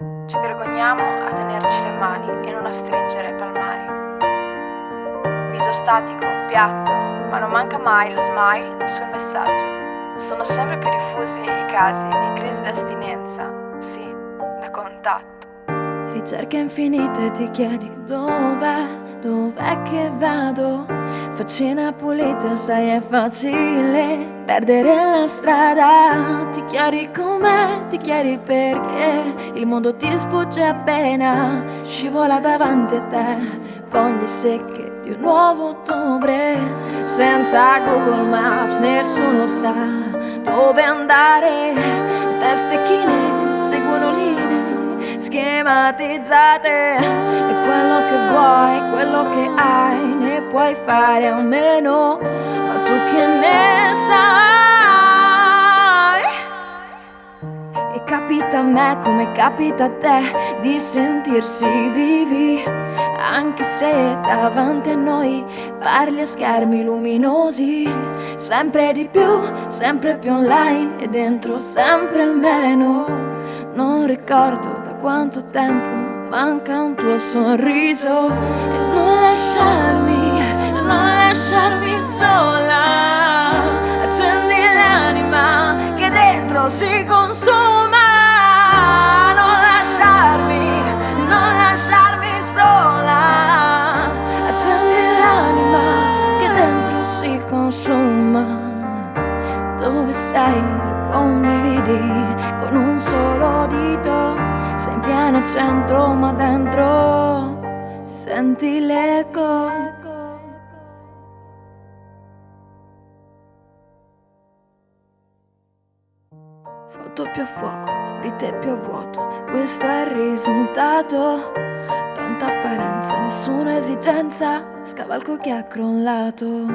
Ci vergogniamo a tenerci le mani e non a stringere palmari. Viso statico, piatto, ma non manca mai lo smile sul messaggio. Sono sempre più diffusi i casi di crisi d'astinenza, sì, da contatto. Ricerche infinite ti chiedi dov'è, dov'è che vado? Faccina pulita, sai è facile perdere la strada. Ti chiedi com'è, ti chiedi perché. Il mondo ti sfugge appena Scivola davanti a te. Foglie secche di un nuovo ottobre Senza Google Maps nessuno sa dove andare. Teste chine seguono linee schematizzate. E quello che vuoi, quello che hai Ne puoi fare a meno Ma tu che ne sai? E capita a me come capita a te Di sentirsi vivi Anche se davanti a noi Parli a schermi luminosi. Sempre di più, sempre più online E dentro sempre meno. Non ricordo quanto tempo manca un tuo sorriso e non lasciarmi, non lasciarmi sola. Accendi l'anima che dentro si consuma. Non lasciarmi, non lasciarmi sola. Accendi l'anima che dentro si consuma. Dove sei? Condividi con un solo dito pieno centro ma dentro senti l'eco. Foto più a fuoco, vite più a vuoto Questo è il risultato. Tanta apparenza, nessuna esigenza Scavalco che ha crollato.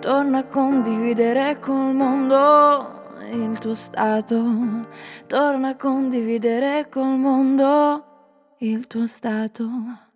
Torna a condividere col mondo il tuo stato, torna a condividere col mondo il tuo stato.